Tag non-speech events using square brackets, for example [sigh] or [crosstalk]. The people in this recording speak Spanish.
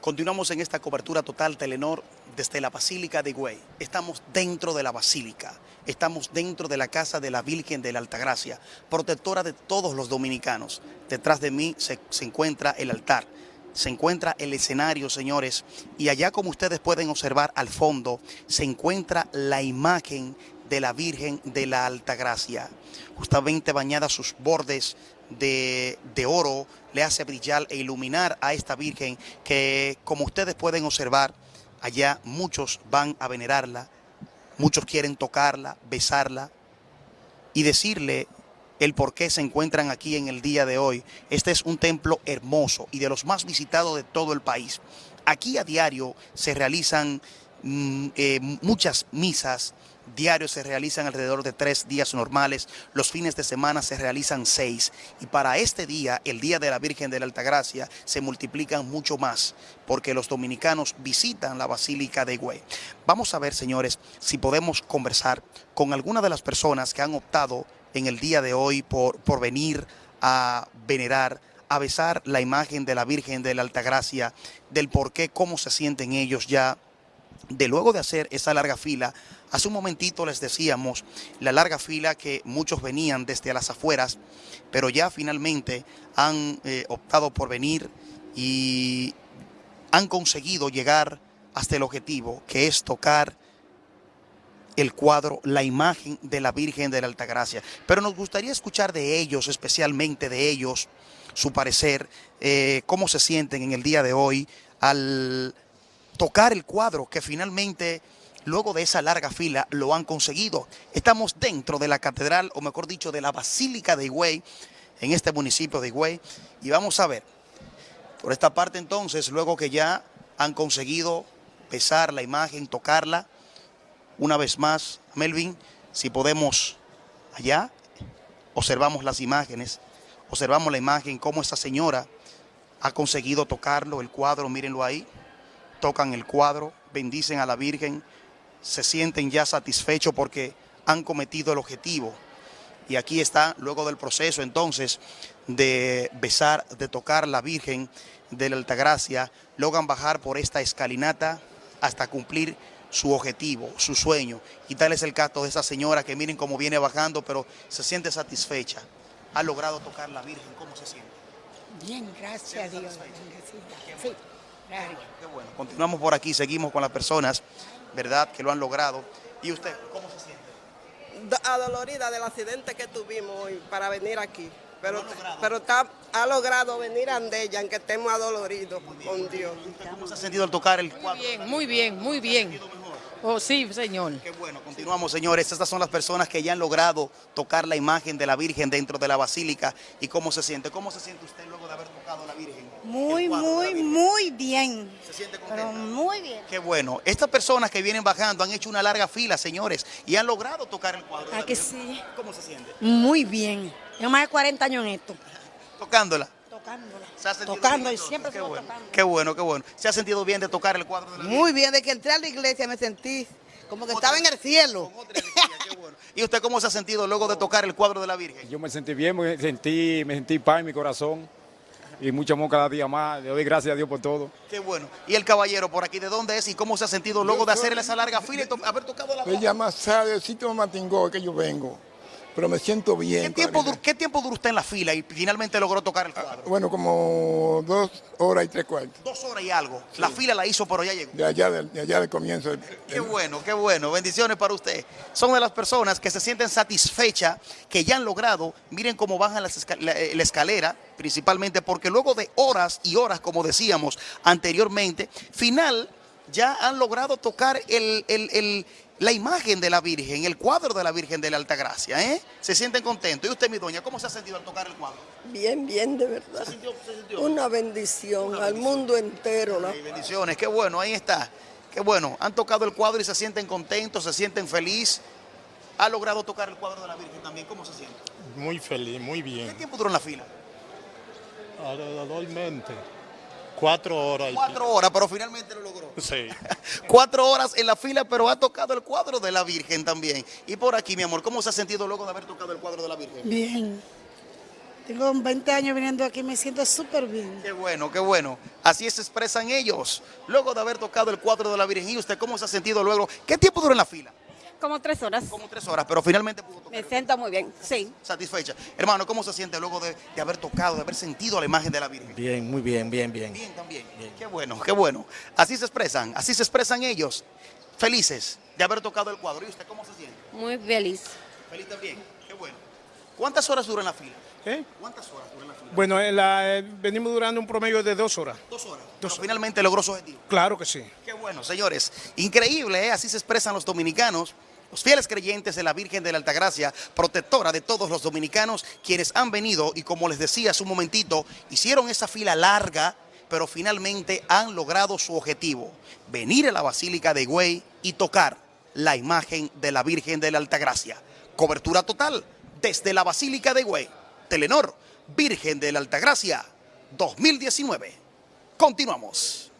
Continuamos en esta cobertura total Telenor desde la Basílica de Higüey. Estamos dentro de la Basílica, estamos dentro de la Casa de la Virgen de la Altagracia, protectora de todos los dominicanos. Detrás de mí se, se encuentra el altar, se encuentra el escenario, señores, y allá como ustedes pueden observar al fondo, se encuentra la imagen de la Virgen de la Altagracia, justamente bañada sus bordes de, de, oro, le hace brillar e iluminar a esta Virgen que, como ustedes pueden observar, allá muchos van a venerarla, muchos quieren tocarla, besarla y decirle el por qué se encuentran aquí en el día de hoy. Este es un templo hermoso y de los más visitados de todo el país. Aquí a diario se realizan mm, eh, muchas misas, diarios se realizan alrededor de tres días normales, los fines de semana se realizan seis y para este día, el Día de la Virgen de la Altagracia, se multiplican mucho más porque los dominicanos visitan la Basílica de Higüey. Vamos a ver, señores, si podemos conversar con alguna de las personas que han optado en el día de hoy por, por venir a venerar a besar la imagen de la Virgen de la Altagracia, del por qué, cómo se sienten ellos ya, de luego de hacer esa larga fila, hace un momentito les decíamos la larga fila que muchos venían desde las afueras, pero ya finalmente han eh, optado por venir y han conseguido llegar hasta el objetivo, que es tocar el cuadro, la imagen de la Virgen de la Altagracia. Pero nos gustaría escuchar de ellos, especialmente de ellos, su parecer, eh, cómo se sienten en el día de hoy al tocar el cuadro que finalmente luego de esa larga fila lo han conseguido. Estamos dentro de la catedral, o mejor dicho, de la Basílica de Higüey, en este municipio de Higüey, y vamos a ver, por esta parte entonces, luego que ya han conseguido pesar la imagen, tocarla, una vez más, Melvin, si podemos allá, observamos las imágenes, observamos la imagen, cómo esta señora ha conseguido tocarlo, el cuadro, mírenlo ahí, tocan el cuadro, bendicen a la Virgen, se sienten ya satisfechos porque han cometido el objetivo. Y aquí está, luego del proceso entonces de besar, de tocar la Virgen de la Altagracia, logran bajar por esta escalinata hasta cumplir su objetivo, su sueño. Y tal es el caso de esa señora que miren cómo viene bajando, pero se siente satisfecha. Ha logrado tocar la Virgen. ¿Cómo se siente? Bien, gracias a Dios. Sí, gracias. Qué bueno. Continuamos por aquí, seguimos con las personas, ¿verdad?, que lo han logrado. ¿Y usted, cómo se siente? Adolorida del accidente que tuvimos hoy para venir aquí. Pero, pero está, ha logrado venir a Andella, aunque estemos adoloridos con Dios. ¿Cómo se ha sentido al tocar el cuadro? Muy bien, muy bien, muy bien. Oh, sí, señor. Qué bueno, continuamos, señores. Estas son las personas que ya han logrado tocar la imagen de la Virgen dentro de la Basílica. ¿Y cómo se siente? ¿Cómo se siente usted luego de haber tocado la Virgen? Muy, muy, muy bien. ¿Se siente contenta? Pero muy bien. Qué bueno. Estas personas que vienen bajando han hecho una larga fila, señores, y han logrado tocar el cuadro. de ¿A la que Virgen. sí? ¿Cómo se siente? Muy bien. Tengo más de 40 años en esto. Tocándola. Tocándola. ¿Se ha sentido Tocando bien, y siempre qué bueno, tocando. Qué bueno, qué bueno. ¿Se ha sentido bien de tocar el cuadro de la Virgen? Muy bien, de que entré a la iglesia me sentí como que Otra- estaba en el cielo. Con otra energía, qué bueno. ¿Y usted cómo se ha sentido luego de tocar el cuadro de la Virgen? Yo me sentí bien, me sentí, me sentí paz en mi corazón y mucho amor cada día más. Le doy gracias a Dios por todo. Qué bueno. ¿Y el caballero por aquí de dónde es y cómo se ha sentido luego de hacer esa larga fila y to- haber tocado la Me llama Sara, el sitio de Matingó que yo vengo, pero me siento bien. ¿Qué tiempo, Clarita. dur- ¿Qué tiempo duró usted en la fila y finalmente logró tocar el cuadro? Bueno, como dos horas y tres cuartos. Dos horas y algo. La fila la hizo, pero ya llegó. De allá del, de allá del comienzo. del- Qué bueno, qué bueno. Bendiciones para usted. Son de las personas que se sienten satisfechas, que ya han logrado, miren cómo bajan las esca- la, eh, la escalera, principalmente porque luego de horas y horas, como decíamos anteriormente, final ya han logrado tocar el, el- el- la imagen de la Virgen, el cuadro de la Virgen de la Altagracia. ¿eh? Se sienten contentos. ¿Y usted, mi doña, cómo se ha sentido al tocar el cuadro? Bien, bien, de verdad. ¿Se sintió- se sintió? Una bendición al mundo entero. ¿no? Ay, bendiciones, qué bueno, ahí está. Qué bueno, han tocado el cuadro y se sienten contentos, se sienten felices. Ha logrado tocar el cuadro de la Virgen también, ¿cómo se siente? Muy feliz, muy ¿Qué bien. tiempo duró en la fila? Alrededormente. Cuatro horas. Cuatro horas, pero finalmente lo logró. Sí. [laughs] Cuatro horas en la fila, pero ha tocado el cuadro de la Virgen también. Y por aquí, mi amor, ¿cómo se ha sentido luego de haber tocado el cuadro de la Virgen? Bien. Tengo 20 años viniendo aquí, me siento súper bien. Qué bueno, qué bueno. Así se expresan ellos. Luego de haber tocado el cuadro de la Virgen, ¿y usted cómo se ha sentido luego? ¿Qué tiempo duró en la fila? Como tres horas. Como tres horas, pero finalmente pudo tocar. Me siento muy bien, sí. Satisfecha. Hermano, ¿cómo se siente luego de, de haber tocado, de haber sentido la imagen de la Virgen? Bien, muy bien, bien, bien. Bien también. Qué bueno, qué bueno. Así se expresan, así se expresan ellos. Felices de haber tocado el cuadro. ¿Y usted cómo se siente? Muy feliz. Feliz también. Qué bueno. ¿Cuántas horas dura en la fila? ¿Eh? ¿Cuántas horas dura en la fila? Bueno, en la- eh, venimos durando un promedio de dos horas. Dos horas. Pero finalmente logró su objetivo. Claro que sí. Qué bueno, señores. Increíble, ¿eh? Así se expresan los dominicanos. Los fieles creyentes de la Virgen de la Altagracia, protectora de todos los dominicanos, quienes han venido y como les decía hace un momentito, hicieron esa fila larga, pero finalmente han logrado su objetivo, venir a la Basílica de Higüey y tocar la imagen de la Virgen de la Altagracia. Cobertura total desde la Basílica de Higüey. Telenor, Virgen de la Altagracia, 2019. Continuamos.